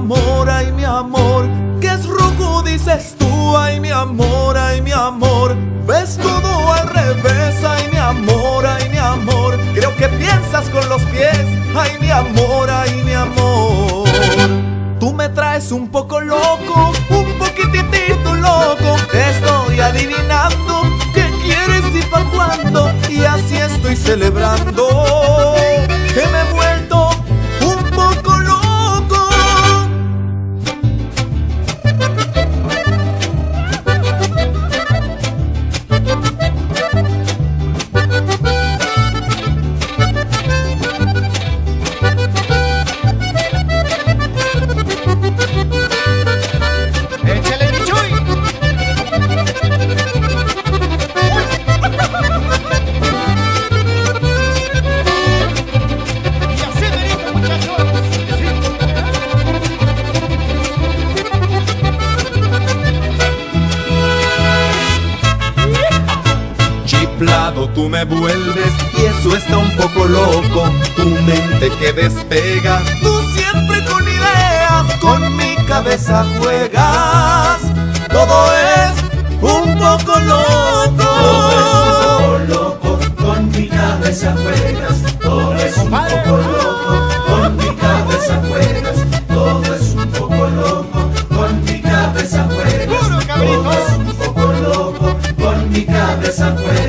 Amor, ay mi amor, que es rojo dices tú, ay mi amor, ay mi amor, ves todo al revés, ay mi amor, ay mi amor, creo que piensas con los pies, ay mi amor, ay mi amor. Tú me traes un poco loco, un poquitito loco, estoy adivinando qué quieres y pa' cuándo, y así estoy celebrando Tú me vuelves y eso está un poco loco. Tu mente que despega, tú siempre con ideas, con mi cabeza juegas. Todo es un poco loco. Todo es un poco loco, con mi cabeza juegas. Todo es un poco loco, con mi cabeza juegas. Todo es un poco loco, con mi cabeza juegas. Todo es un poco loco, con mi cabeza juegas.